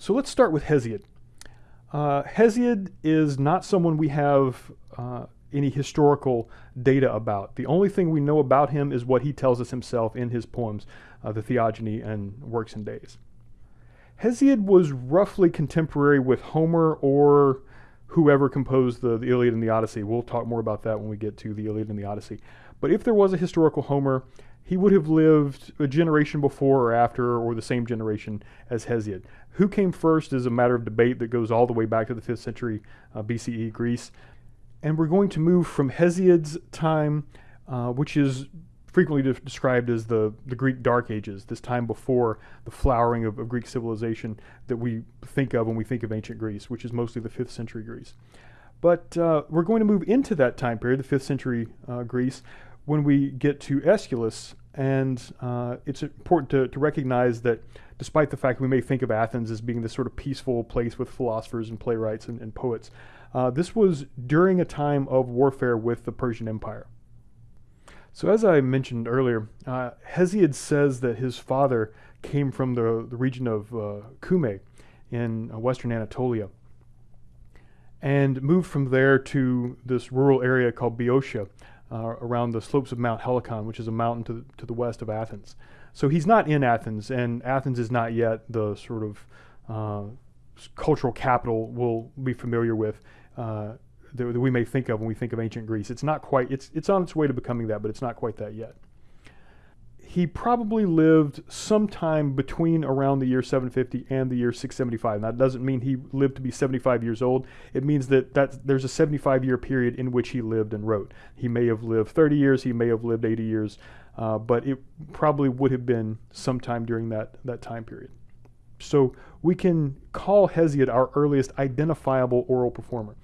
So let's start with Hesiod. Uh, Hesiod is not someone we have uh, any historical data about. The only thing we know about him is what he tells us himself in his poems, uh, the Theogony and Works and Days. Hesiod was roughly contemporary with Homer or whoever composed the, the Iliad and the Odyssey. We'll talk more about that when we get to the Iliad and the Odyssey. But if there was a historical Homer, he would have lived a generation before or after, or the same generation as Hesiod. Who came first is a matter of debate that goes all the way back to the 5th century uh, BCE Greece. And we're going to move from Hesiod's time, uh, which is frequently de- described as the, the Greek Dark Ages, this time before the flowering of, of, Greek civilization that we think of when we think of ancient Greece, which is mostly the 5th century Greece. But uh, we're going to move into that time period, the 5th century uh, Greece, when we get to Aeschylus. And uh, it's important to, to recognize that despite the fact we may think of Athens as being this sort of peaceful place with philosophers and playwrights and, and poets, uh, this was during a time of warfare with the Persian Empire. So, as I mentioned earlier, uh, Hesiod says that his father came from the, the region of uh, in uh, western Anatolia and moved from there to this rural area called Boeotia uh, around the slopes of Mount Helicon, which is a mountain to the, to the west of Athens. So, he's not in Athens, and Athens is not yet the sort of uh, cultural capital we'll be familiar with uh, that, that, we may think of when we think of ancient Greece. It's not quite, it's, it's on its way to becoming that, but it's not quite that yet. He probably lived sometime between around the year 750 and the year 675. Now, that doesn't mean he lived to be 75 years old. It means that that there's a 75 year period in which he lived and wrote. He may have lived 30 years, he may have lived 80 years, uh, but it probably would have been sometime during that, that time period. So we can call Hesiod our earliest identifiable oral performer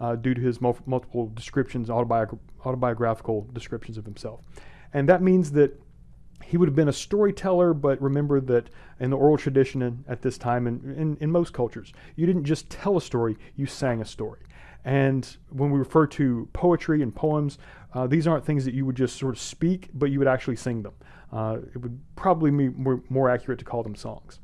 uh, due to his mul- multiple descriptions, autobiog- autobiographical descriptions of himself. And that means that he would have been a storyteller, but remember that in the oral tradition at this time, and in, in, most cultures, you didn't just tell a story, you sang a story. And when we refer to poetry and poems, uh, these aren't things that you would just sort of speak, but you would actually sing them. Uh, it would probably be more, more accurate to call them songs.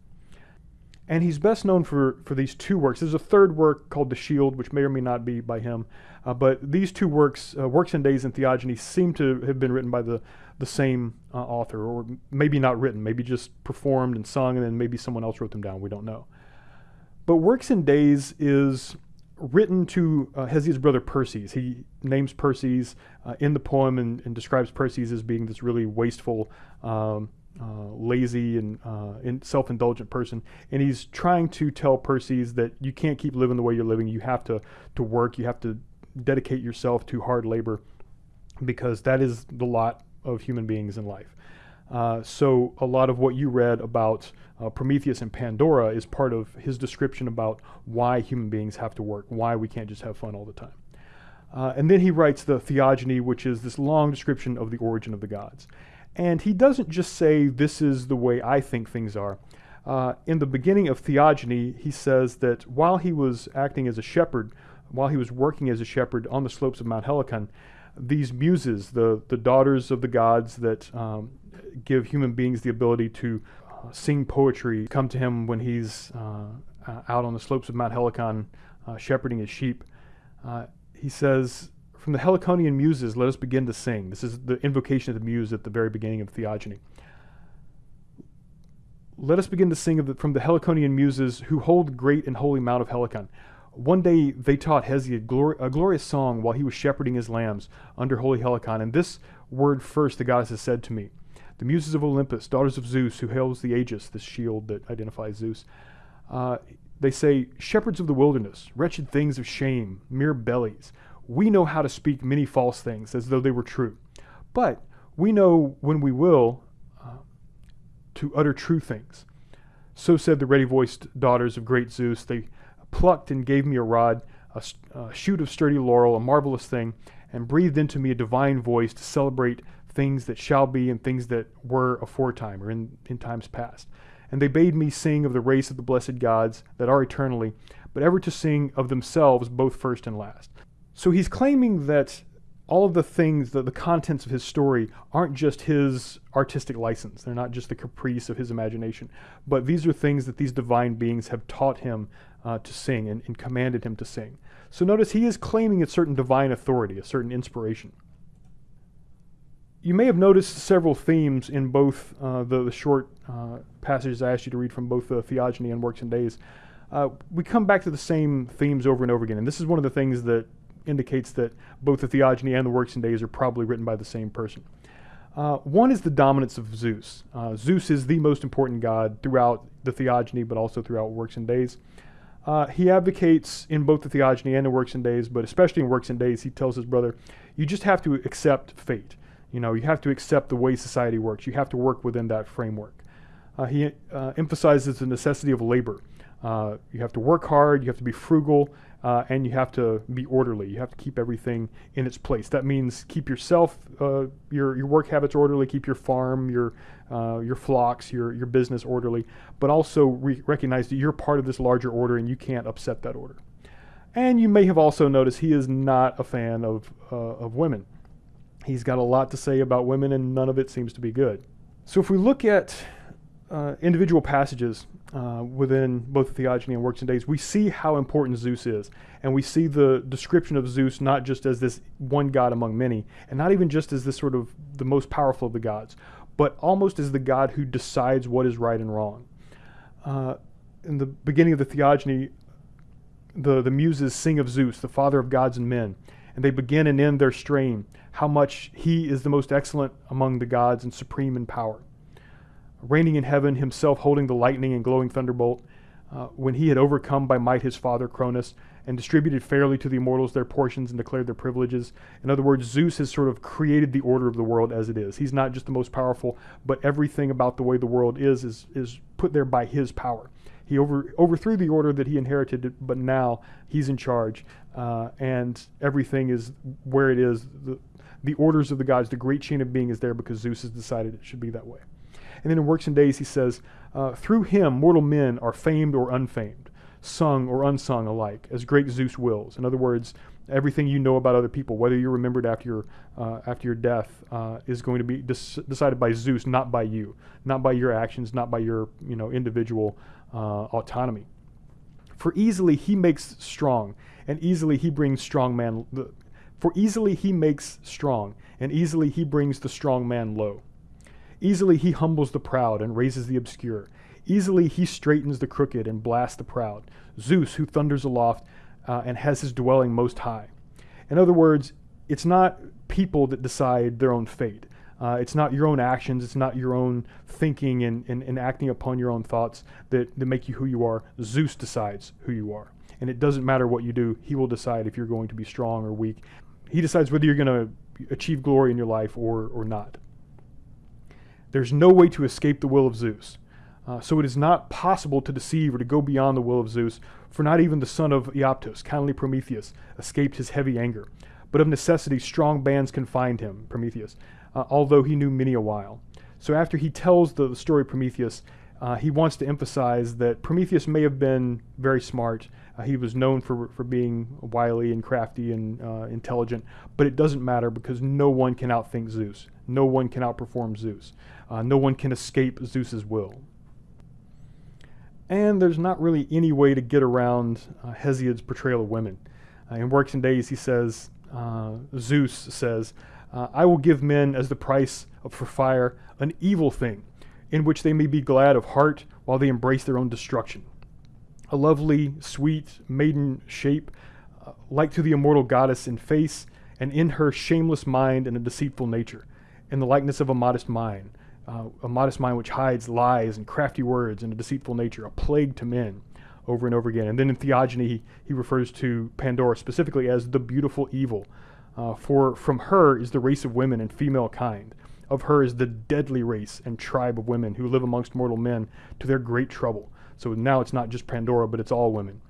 And he's best known for, for these two works. There's a third work called The Shield, which may or may not be by him. Uh, but these two works, uh, Works and Days and Theogony, seem to have been written by the, the same uh, author, or maybe not written, maybe just performed and sung, and then maybe someone else wrote them down. We don't know. But Works and Days is written to uh, Hesiod's brother Perses. He names Perses uh, in the poem and, and, describes Perses as being this really wasteful, um, uh, lazy and, uh, self-indulgent person, and he's trying to tell Perses that you can't keep living the way you're living. You have to to work. You have to dedicate yourself to hard labor, because that is the lot of human beings in life. Uh, so a lot of what you read about uh, Prometheus and Pandora is part of his description about why human beings have to work, why we can't just have fun all the time. Uh, and then he writes the Theogony, which is this long description of the origin of the gods. And he doesn't just say, This is the way I think things are. Uh, in the beginning of Theogony, he says that while he was acting as a shepherd, while he was working as a shepherd on the slopes of Mount Helicon, these muses, the, the daughters of the gods that um, give human beings the ability to uh, sing poetry, come to him when he's uh, out on the slopes of Mount Helicon uh, shepherding his sheep. Uh, he says, from the Heliconian muses, let us begin to sing. This is the invocation of the muse at the very beginning of Theogony. Let us begin to sing the, from the Heliconian muses who hold great and holy Mount of Helicon. One day they taught Hesiod a glorious song while he was shepherding his lambs under holy Helicon. And this word first the goddess has said to me The muses of Olympus, daughters of Zeus, who hails the Aegis, this shield that identifies Zeus, uh, they say, Shepherds of the wilderness, wretched things of shame, mere bellies we know how to speak many false things as though they were true. But we know when we will uh, to utter true things. So said the ready voiced daughters of great Zeus. They plucked and gave me a rod, a, a shoot of sturdy laurel, a marvelous thing, and breathed into me a divine voice to celebrate things that shall be and things that were aforetime or in, in times past. And they bade me sing of the race of the blessed gods that are eternally, but ever to sing of themselves both first and last. So he's claiming that all of the things, the, the contents of his story aren't just his artistic license. They're not just the caprice of his imagination. But these are things that these divine beings have taught him uh, to sing and, and commanded him to sing. So notice he is claiming a certain divine authority, a certain inspiration. You may have noticed several themes in both uh, the, the, short uh, passages I asked you to read from both the Theogony and Works and Days. Uh, we come back to the same themes over and over again, and this is one of the things that indicates that both the Theogony and the Works and Days are probably written by the same person. Uh, one is the dominance of Zeus. Uh, Zeus is the most important god throughout the Theogony, but also throughout Works and Days. Uh, he advocates in both the Theogony and the Works and Days, but especially in Works and Days, he tells his brother, you just have to accept fate. You know, you have to accept the way society works. You have to work within that framework. Uh, he uh, emphasizes the necessity of labor. Uh, you have to work hard, you have to be frugal, uh, and you have to be orderly. You have to keep everything in its place. That means keep yourself, uh, your your work habits orderly, keep your farm, your uh, your flocks, your your business orderly, but also re- recognize that you're part of this larger order and you can't upset that order. And you may have also noticed he is not a fan of uh, of women. He's got a lot to say about women, and none of it seems to be good. So if we look at uh, individual passages uh, within both the Theogony and Works and Days, we see how important Zeus is. And we see the description of Zeus not just as this one god among many, and not even just as this sort of the most powerful of the gods, but almost as the god who decides what is right and wrong. Uh, in the beginning of the Theogony, the, the muses sing of Zeus, the father of gods and men, and they begin and end their strain, how much he is the most excellent among the gods and supreme in power reigning in heaven, himself holding the lightning and glowing thunderbolt, uh, when he had overcome by might his father Cronus and distributed fairly to the immortals their portions and declared their privileges. In other words, Zeus has sort of created the order of the world as it is. He's not just the most powerful, but everything about the way the world is is, is put there by his power. He over, overthrew the order that he inherited, but now he's in charge, uh, and everything is where it is. The, the orders of the gods, the great chain of being is there because Zeus has decided it should be that way. And then in Works and Days, he says, uh, Through him, mortal men are famed or unfamed, sung or unsung alike, as great Zeus wills. In other words, everything you know about other people, whether you're remembered after your, uh, after your death, uh, is going to be decided by Zeus, not by you, not by your actions, not by your you know, individual uh, autonomy. For easily he makes strong, and easily he brings strong man. For easily he makes strong, and easily he brings the strong man low. Easily he humbles the proud and raises the obscure. Easily he straightens the crooked and blasts the proud. Zeus, who thunders aloft uh, and has his dwelling most high. In other words, it's not people that decide their own fate. Uh, it's not your own actions, it's not your own thinking and, and, and acting upon your own thoughts that, that make you who you are. Zeus decides who you are. And it doesn't matter what you do, he will decide if you're going to be strong or weak. He decides whether you're going to achieve glory in your life or, or not. There's no way to escape the will of Zeus. Uh, so it is not possible to deceive or to go beyond the will of Zeus, for not even the son of Iapetus, kindly Prometheus, escaped his heavy anger. But of necessity, strong bands confined him, Prometheus, uh, although he knew many a while. So after he tells the, the story of Prometheus, uh, he wants to emphasize that Prometheus may have been very smart. Uh, he was known for, for being wily and crafty and uh, intelligent, but it doesn't matter because no one can outthink Zeus. No one can outperform Zeus. Uh, no one can escape Zeus's will. And there's not really any way to get around uh, Hesiod's portrayal of women. Uh, in Works and Days, he says, uh, Zeus says, I will give men as the price of, for fire an evil thing, in which they may be glad of heart while they embrace their own destruction. A lovely, sweet, maiden shape, uh, like to the immortal goddess in face, and in her shameless mind and a deceitful nature, in the likeness of a modest mind, uh, a modest mind which hides lies and crafty words and a deceitful nature, a plague to men, over and over again. And then in Theogony, he, he refers to Pandora specifically as the beautiful evil. Uh, for from her is the race of women and female kind. Of her is the deadly race and tribe of women who live amongst mortal men to their great trouble. So now it's not just Pandora, but it's all women.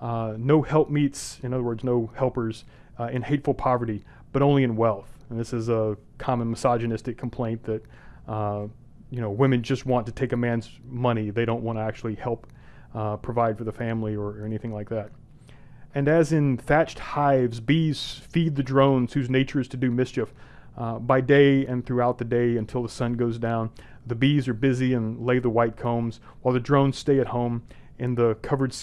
Uh, no helpmeets, in other words, no helpers uh, in hateful poverty, but only in wealth. And this is a common misogynistic complaint that uh, you know, women just want to take a man's money. They don't want to actually help uh, provide for the family or, or, anything like that. And as in thatched hives, bees feed the drones whose nature is to do mischief. Uh, by day and throughout the day until the sun goes down, the bees are busy and lay the white combs, while the drones stay at home in the covered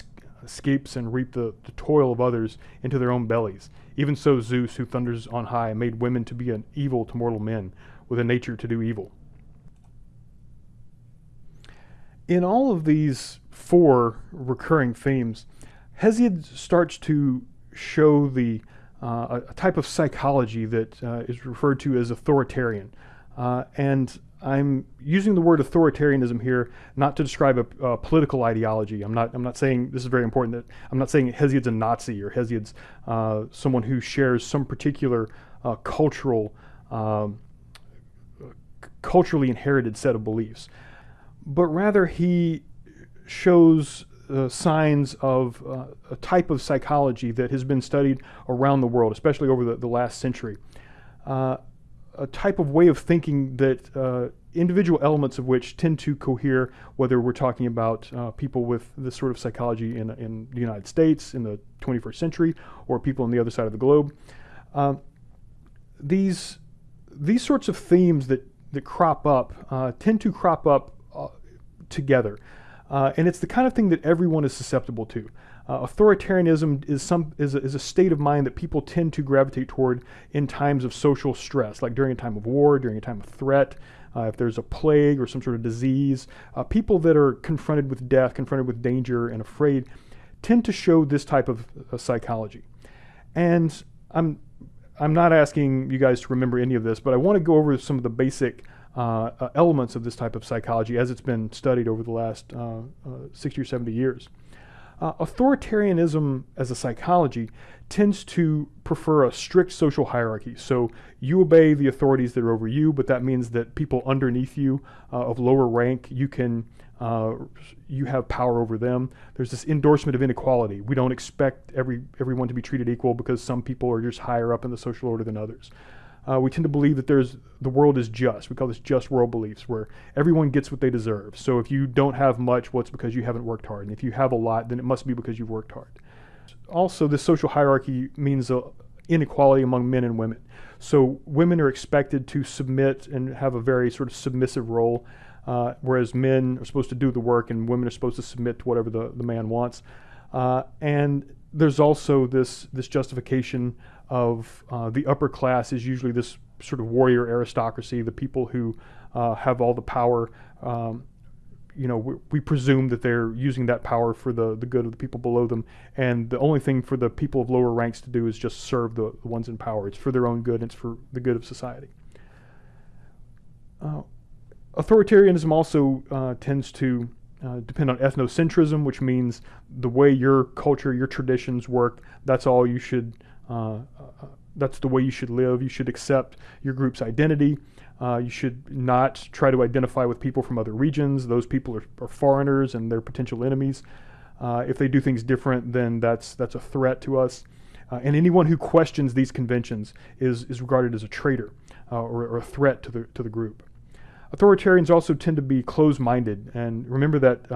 skeps and reap the, the toil of others into their own bellies. Even so, Zeus, who thunders on high, made women to be an evil to mortal men, with a nature to do evil. In all of these four recurring themes, Hesiod starts to show the uh, a, type of psychology that uh, is referred to as authoritarian. Uh, and I'm using the word authoritarianism here not to describe a, a, political ideology. I'm not. I'm not saying this is very important. That I'm not saying Hesiod's a Nazi or Hesiod's uh, someone who shares some particular uh, cultural, um, culturally inherited set of beliefs, but rather he shows uh, signs of uh, a type of psychology that has been studied around the world, especially over the, the last century. Uh, a type of way of thinking that uh, individual elements of which tend to cohere, whether we're talking about uh, people with this sort of psychology in, in the United States in the 21st century or people on the other side of the globe. Uh, these, these sorts of themes that, that crop up tend to crop up together. Uh, and it's the kind of thing that everyone is susceptible to. Uh, authoritarianism is some is a, is a, state of mind that people tend to gravitate toward in times of social stress, like during a time of war, during a time of threat, uh, if there's a plague or some sort of disease. Uh, people that are confronted with death, confronted with danger, and afraid, tend to show this type of uh, psychology. And I'm I'm not asking you guys to remember any of this, but I want to go over some of the basic uh, uh, elements of this type of psychology as it's been studied over the last uh, 60 or 70 years. Authoritarianism as a psychology tends to prefer a strict social hierarchy. So you obey the authorities that are over you, but that means that people underneath you uh, of lower rank, you can uh, you have power over them. There's this endorsement of inequality. We don't expect every everyone to be treated equal because some people are just higher up in the social order than others uh, we tend to believe that there's the world is just. We call this just world beliefs, where everyone gets what they deserve. So if you don't have much, well, it's because you haven't worked hard, and if you have a lot, then it must be because you've worked hard. Also, this social hierarchy means uh, inequality among men and women. So women are expected to submit and have a very sort of submissive role, uh, whereas men are supposed to do the work and women are supposed to submit to whatever the, the man wants. Uh, and there's also this this justification of uh, the upper class is usually this sort of warrior aristocracy, the people who uh, have all the power. Um, you know, we, we, presume that they're using that power for the, the good of the people below them, and the only thing for the people of lower ranks to do is just serve the, the ones in power. It's for their own good, it's for the good of society. Uh, authoritarianism also uh, tends to uh, depend on ethnocentrism, which means the way your culture, your traditions work, that's all you should uh, uh, that's the way you should live. You should accept your group's identity. Uh, you should not try to identify with people from other regions. Those people are, are foreigners and they're potential enemies. Uh, if they do things different, then that's that's a threat to us. Uh, and anyone who questions these conventions is is regarded as a traitor uh, or, or, a threat to the to the group. Authoritarians also tend to be closed-minded, and remember that,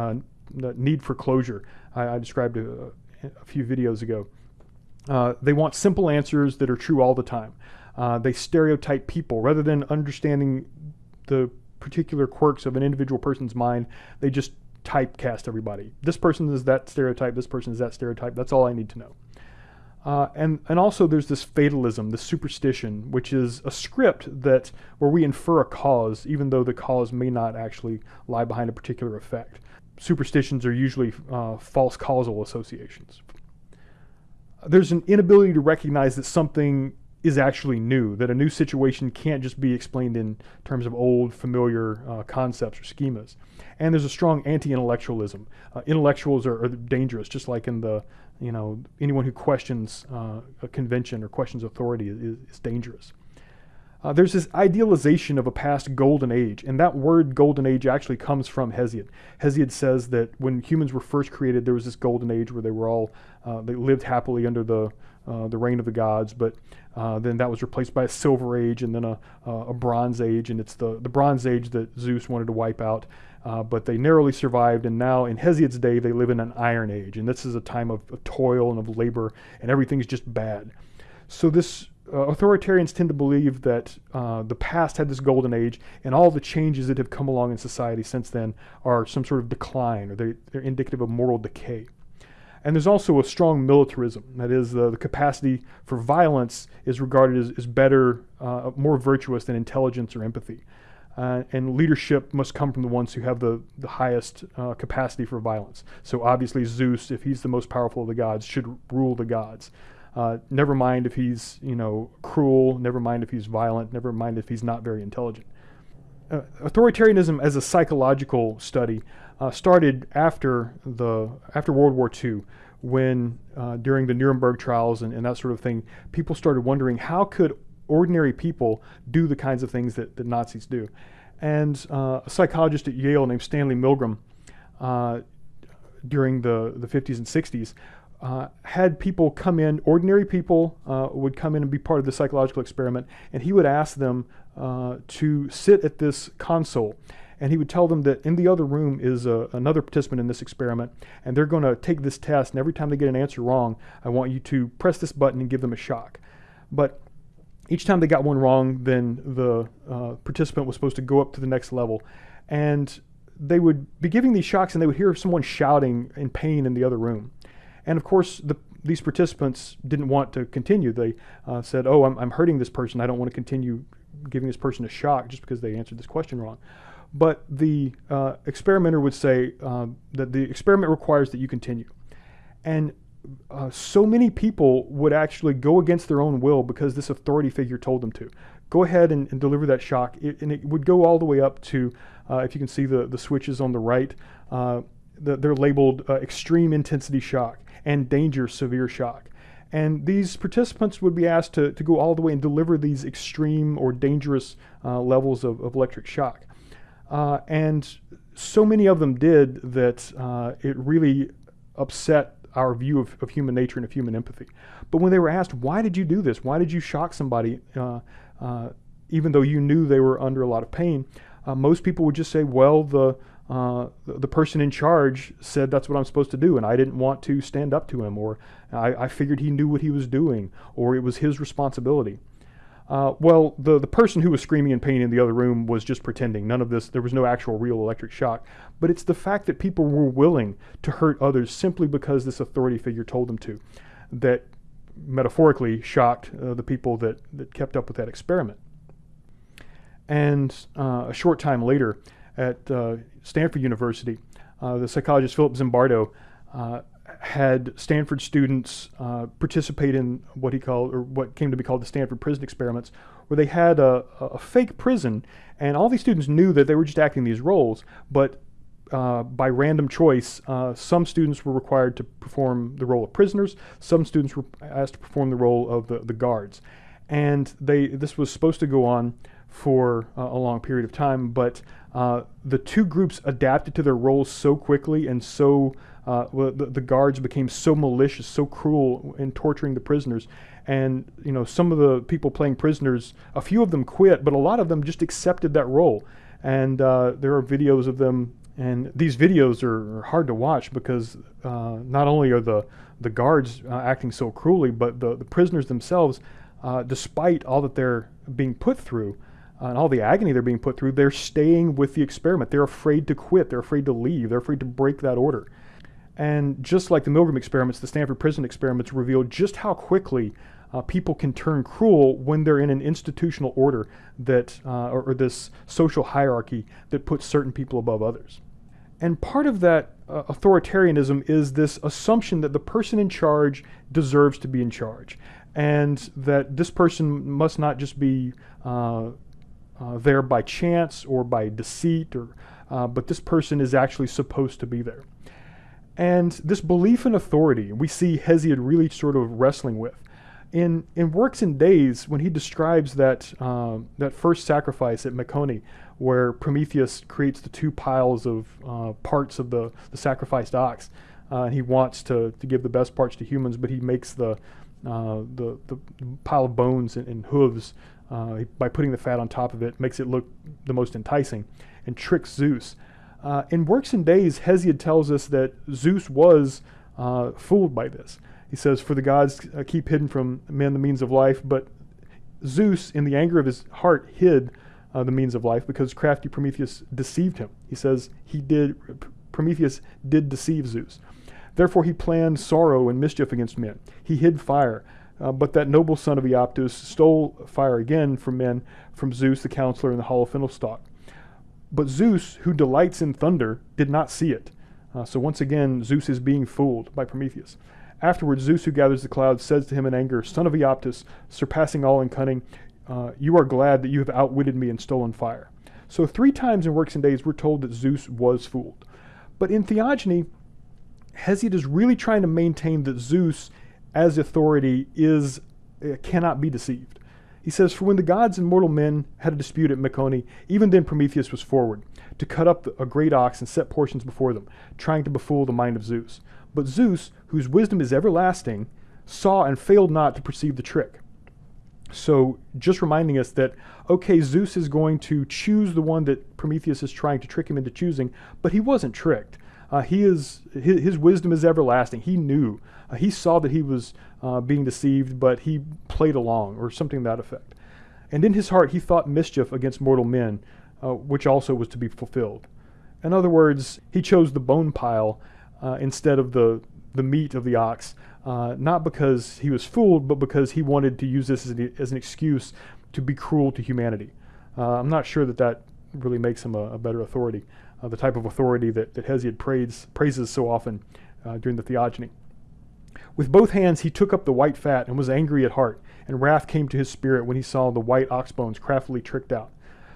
that need for closure I, I described a, a few videos ago. Uh, they want simple answers that are true all the time. Uh, they stereotype people rather than understanding the particular quirks of an individual person's mind. They just typecast everybody. This person is that stereotype. This person is that stereotype. That's all I need to know. Uh, and and also there's this fatalism, the superstition, which is a script that where we infer a cause, even though the cause may not actually lie behind a particular effect. Superstitions are usually uh, false causal associations, there's an inability to recognize that something is actually new, that a new situation can't just be explained in terms of old, familiar uh, concepts or schemas. And there's a strong anti-intellectualism. Uh, intellectuals are, are, dangerous, just like in the, you know, anyone who questions uh, a convention or questions authority is, is dangerous. Uh, there's this idealization of a past golden age, and that word golden age actually comes from Hesiod. Hesiod says that when humans were first created, there was this golden age where they were all, uh, they lived happily under the, uh, the reign of the gods, but uh, then that was replaced by a Silver Age and then a, a Bronze Age, and it's the, the Bronze Age that Zeus wanted to wipe out. Uh, but they narrowly survived, and now in Hesiod's day, they live in an Iron Age, and this is a time of, of toil and of labor, and everything's just bad. So this uh, authoritarians tend to believe that uh, the past had this golden age, and all the changes that have come along in society since then are some sort of decline, or they, they're indicative of moral decay. And there's also a strong militarism. That is, the, the capacity for violence is regarded as, as better, uh, more virtuous than intelligence or empathy. Uh, and leadership must come from the ones who have the, the highest uh, capacity for violence. So obviously Zeus, if he's the most powerful of the gods, should rule the gods. Uh, never mind if he's, you know, cruel, never mind if he's violent, never mind if he's not very intelligent. Uh, authoritarianism as a psychological study uh, started after the after World War II, when uh, during the Nuremberg trials and, and, that sort of thing, people started wondering how could ordinary people do the kinds of things that, that Nazis do. And uh, a psychologist at Yale named Stanley Milgram, uh, during the, the 50s and 60s, uh, had people come in, ordinary people uh, would come in and be part of the psychological experiment, and he would ask them uh, to sit at this console. And he would tell them that in the other room is uh, another participant in this experiment, and they're going to take this test, and every time they get an answer wrong, I want you to press this button and give them a shock. But each time they got one wrong, then the uh, participant was supposed to go up to the next level. And they would be giving these shocks, and they would hear someone shouting in pain in the other room. And of course, the, these participants didn't want to continue. They uh, said, oh, I'm, I'm hurting this person. I don't want to continue giving this person a shock just because they answered this question wrong. But the uh, experimenter would say um, that the experiment requires that you continue. And uh, so many people would actually go against their own will because this authority figure told them to. Go ahead and, and deliver that shock. It, and it would go all the way up to, uh, if you can see the, the switches on the right, uh, the, they're labeled uh, extreme intensity shock and danger severe shock. And these participants would be asked to, to go all the way and deliver these extreme or dangerous uh, levels of, of, electric shock. Uh, and so many of them did that uh, it really upset our view of, of, human nature and of human empathy. But when they were asked, why did you do this? Why did you shock somebody, uh, uh, even though you knew they were under a lot of pain? Uh, most people would just say, well, the, uh, the person in charge said that's what I'm supposed to do, and I didn't want to stand up to him, or I, I figured he knew what he was doing, or it was his responsibility. Uh, well, the, the person who was screaming in pain in the other room was just pretending. None of this, there was no actual real electric shock. But it's the fact that people were willing to hurt others simply because this authority figure told them to that metaphorically shocked uh, the people that, that kept up with that experiment. And uh, a short time later, at uh, Stanford University, uh, the psychologist Philip Zimbardo uh, had Stanford students uh, participate in what he called, or what came to be called the Stanford prison experiments, where they had a, a fake prison, and all these students knew that they were just acting these roles, but uh, by random choice, uh, some students were required to perform the role of prisoners, some students were asked to perform the role of the, the guards. And they, this was supposed to go on for uh, a long period of time, but uh, the two groups adapted to their roles so quickly and so uh, the, the, guards became so malicious, so cruel in torturing the prisoners. And you know, some of the people playing prisoners, a few of them quit, but a lot of them just accepted that role. And uh, there are videos of them, and these videos are, hard to watch because uh, not only are the the guards uh, acting so cruelly, but the, the prisoners themselves, despite all that they're being put through, uh, and all the agony they're being put through, they're staying with the experiment. They're afraid to quit. They're afraid to leave. They're afraid to break that order. And just like the Milgram experiments, the Stanford prison experiments reveal just how quickly uh, people can turn cruel when they're in an institutional order that, uh, or, or, this social hierarchy that puts certain people above others. And part of that uh, authoritarianism is this assumption that the person in charge deserves to be in charge, and that this person must not just be uh, uh, there by chance or by deceit, or, uh, but this person is actually supposed to be there. And this belief in authority, we see Hesiod really sort of wrestling with. In, in Works and Days, when he describes that, uh, that first sacrifice at Mecone, where Prometheus creates the two piles of uh, parts of the, the sacrificed ox, uh, and he wants to, to give the best parts to humans, but he makes the, uh, the, the pile of bones and, and hooves uh, by putting the fat on top of it, makes it look the most enticing, and tricks Zeus. Uh, in Works and Days, Hesiod tells us that Zeus was uh, fooled by this. He says, For the gods uh, keep hidden from men the means of life, but Zeus, in the anger of his heart, hid uh, the means of life because crafty Prometheus deceived him. He says he did, Prometheus did deceive Zeus. Therefore, he planned sorrow and mischief against men. He hid fire. Uh, but that noble son of Iapetus stole fire again from men, from Zeus, the counselor, in the hollow fennel stalk. But Zeus, who delights in thunder, did not see it. Uh, so once again, Zeus is being fooled by Prometheus. Afterwards, Zeus, who gathers the clouds, says to him in anger, Son of Iapetus, surpassing all in cunning, uh, you are glad that you have outwitted me and stolen fire. So three times in Works and Days, we're told that Zeus was fooled. But in Theogony, Hesiod is really trying to maintain that Zeus, as authority, is uh, cannot be deceived. He says, For when the gods and mortal men had a dispute at Mecone, even then Prometheus was forward, to cut up a great ox and set portions before them, trying to befool the mind of Zeus. But Zeus, whose wisdom is everlasting, saw and failed not to perceive the trick. So, just reminding us that, okay, Zeus is going to choose the one that Prometheus is trying to trick him into choosing, but he wasn't tricked. Uh, he is his, his, wisdom is everlasting. He knew. Uh, he saw that he was uh, being deceived, but he played along, or something to that effect. And in his heart he thought mischief against mortal men, uh, which also was to be fulfilled. In other words, he chose the bone pile uh, instead of the the meat of the ox, uh, not because he was fooled, but because he wanted to use this as an, as an excuse to be cruel to humanity. I'm not sure that that really makes him a, a better authority uh, the type of authority that, that Hesiod praise, praises so often uh, during the Theogony. With both hands he took up the white fat and was angry at heart, and wrath came to his spirit when he saw the white ox bones craftily tricked out.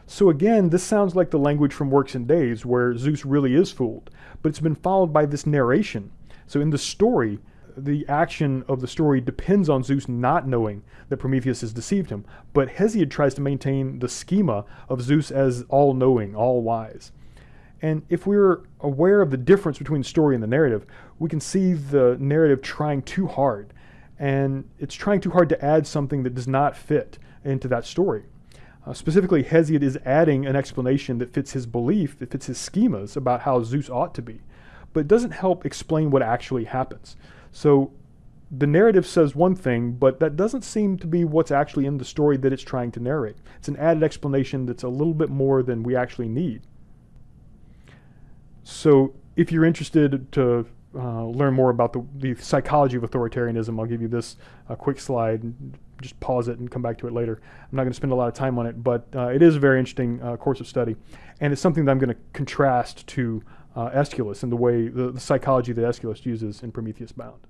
So again, this sounds like the language from Works and Days, where Zeus really is fooled, but it's been followed by this narration. So in the story, the action of the story depends on Zeus not knowing that Prometheus has deceived him, but Hesiod tries to maintain the schema of Zeus as all-knowing, all-wise. And if we're aware of the difference between story and the narrative, we can see the narrative trying too hard. And it's trying too hard to add something that does not fit into that story. Uh, specifically, Hesiod is adding an explanation that fits his belief, that fits his schemas about how Zeus ought to be, but it doesn't help explain what actually happens. So the narrative says one thing, but that doesn't seem to be what's actually in the story that it's trying to narrate. It's an added explanation that's a little bit more than we actually need. So if you're interested to uh, learn more about the, the, psychology of authoritarianism, I'll give you this uh, quick slide. Just pause it and come back to it later. I'm not going to spend a lot of time on it, but uh, it is a very interesting uh, course of study. And it's something that I'm going to contrast to uh, Aeschylus and the way, the, the psychology that Aeschylus uses in Prometheus Bound.